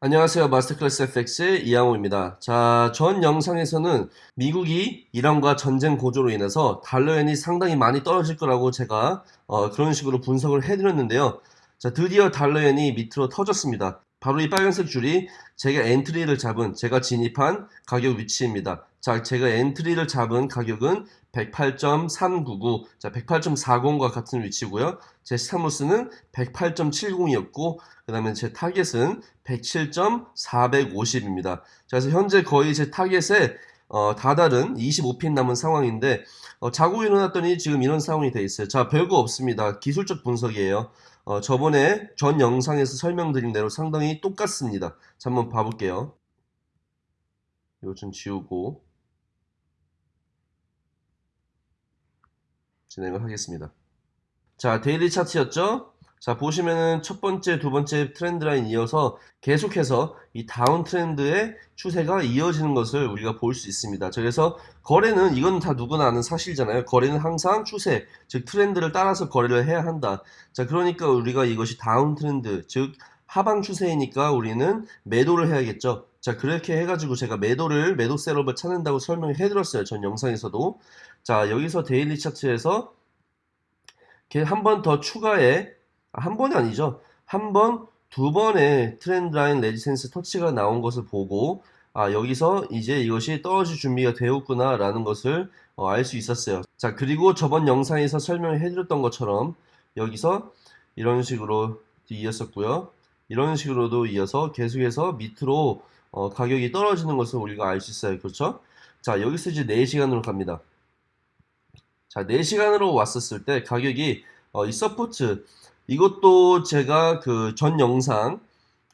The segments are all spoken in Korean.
안녕하세요. 마스터클래스 FX의 이양호입니다. 자, 전 영상에서는 미국이 이란과 전쟁 고조로 인해서 달러엔이 상당히 많이 떨어질 거라고 제가 어, 그런 식으로 분석을 해드렸는데요. 자, 드디어 달러엔이 밑으로 터졌습니다. 바로 이 빨간색 줄이 제가 entry를 잡은, 제가 진입한 가격 위치입니다. 자, 제가 entry를 잡은 가격은 108.399, 자, 108.40과 같은 위치고요. 제 stop loss는 108.70이었고, 그 다음에 제 타겟은 107.450입니다. 그래서 현재 거의 제 타겟에 어, 다다른 25 pip 남은 상황인데 어, 자고 일어났더니 지금 이런 상황이 돼 있어요. 자 별거 없습니다. 기술적 분석이에요. 어, 저번에 전 영상에서 설명드린 대로 상당히 똑같습니다. 자 한번 봐볼게요. 좀 지우고 진행을 하겠습니다. 자 daily 차트였죠? 자 보시면은 첫 번째 두 번째 trend line 이어서 계속해서 이 downtrend의 추세가 이어지는 것을 우리가 볼 수 있습니다. 그래서 거래는 이건 다 누구나 아는 사실이잖아요. 거래는 항상 추세 즉 트렌드를 따라서 거래를 해야 한다. 자 그러니까 우리가 이것이 downtrend 즉 하방 추세이니까 우리는 매도를 해야겠죠. 자 그렇게 해가지고 제가 매도를 매도 setup을 찾는다고 설명을 해드렸어요. 전 영상에서도. 자 여기서 daily 차트에서 한 번 더 추가해 한 번이 아니죠. 한 번, 두 번의 trend line resistance 터치가 나온 것을 보고 아 여기서 이제 이것이 떨어질 준비가 되었구나 라는 것을 어, 알 수 있었어요. 자 그리고 저번 영상에서 설명을 해드렸던 것처럼 여기서 이런 식으로 이었었고요. 이런 식으로도 이어서 계속해서 밑으로 어, 가격이 떨어지는 것을 우리가 알 수 있어요. 그렇죠? 자 여기서 이제 4시간으로 갑니다. 자 4시간으로 왔었을 때 가격이 어, 이 support 이것도 제가 그 전 영상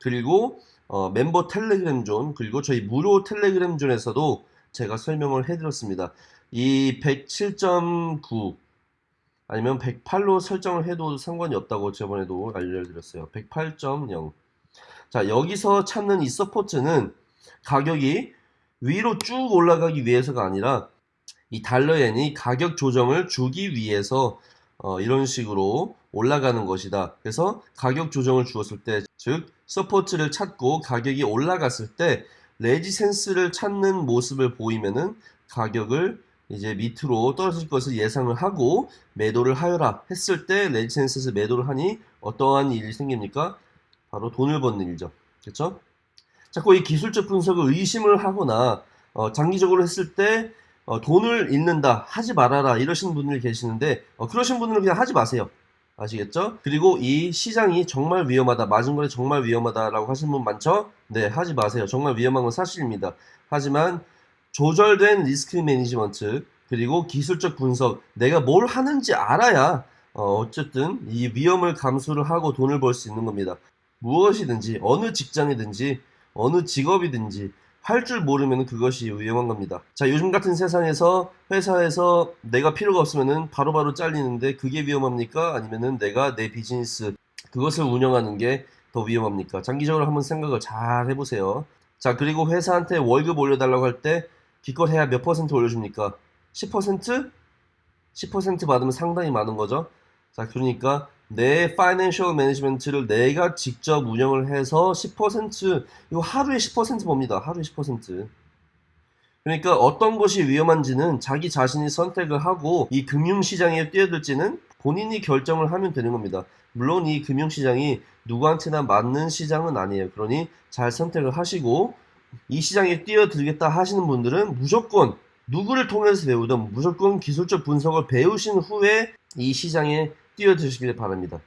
그리고 어, 멤버 텔레그램 존 그리고 저희 무료 텔레그램 zone에서도 제가 설명을 해드렸습니다. 이 107.9 아니면 108로 설정을 해도 상관이 없다고 저번에도 알려드렸어요. 108.0 자 여기서 찾는 이 support는 가격이 위로 쭉 올라가기 위해서가 아니라 이 달러엔이 가격 조정을 주기 위해서 어, 이런 식으로 올라가는 것이다. 그래서 가격 조정을 주었을 때, 즉 support를 찾고 가격이 올라갔을 때 resistance를 찾는 모습을 보이면은 가격을 이제 밑으로 떨어질 것을 예상을 하고 매도를 하여라 했을 때 resistance에서 매도를 하니 어떠한 일이 생깁니까? 바로 돈을 버는 일이죠. 그렇죠? 자꾸 이 기술적 분석을 의심을 하거나 어, 장기적으로 했을 때 어, 돈을 잃는다 하지 말아라 이러시는 분들이 계시는데 어, 그러신 분들은 그냥 하지 마세요 아시겠죠? 그리고 이 시장이 정말 위험하다 맞은 거래 정말 위험하다 라고 하시는 분 많죠? 네 하지 마세요 정말 위험한 건 사실입니다 하지만 조절된 리스크 매니지먼트 그리고 기술적 분석 내가 뭘 하는지 알아야 어, 어쨌든 이 위험을 감수를 하고 돈을 벌 수 있는 겁니다 무엇이든지 어느 직장이든지 어느 직업이든지 할 줄 모르면 그것이 위험한 겁니다. 자, 요즘 같은 세상에서 회사에서 내가 필요가 없으면 바로바로 잘리는데 그게 위험합니까? 아니면은 내가 내 비즈니스 그것을 운영하는 게 더 위험합니까? 장기적으로 한번 생각을 잘 해보세요. 자, 그리고 회사한테 월급 올려달라고 할 때 기껏해야 몇 퍼센트 올려줍니까? 10%? 10% 받으면 상당히 많은 거죠. 자, 그러니까 내 파이낸셜 매니지먼트를 내가 직접 운영을 해서 10% 이거 하루에 10% 봅니다. 하루에 10% 그러니까 어떤 것이 위험한지는 자기 자신이 선택을 하고 이 금융시장에 뛰어들지는 본인이 결정을 하면 되는 겁니다. 물론 이 금융시장이 누구한테나 맞는 시장은 아니에요. 그러니 잘 선택을 하시고 이 시장에 뛰어들겠다 하시는 분들은 무조건 누구를 통해서 배우든 무조건 기술적 분석을 배우신 후에 이 시장에 뛰어드시길 바랍니다.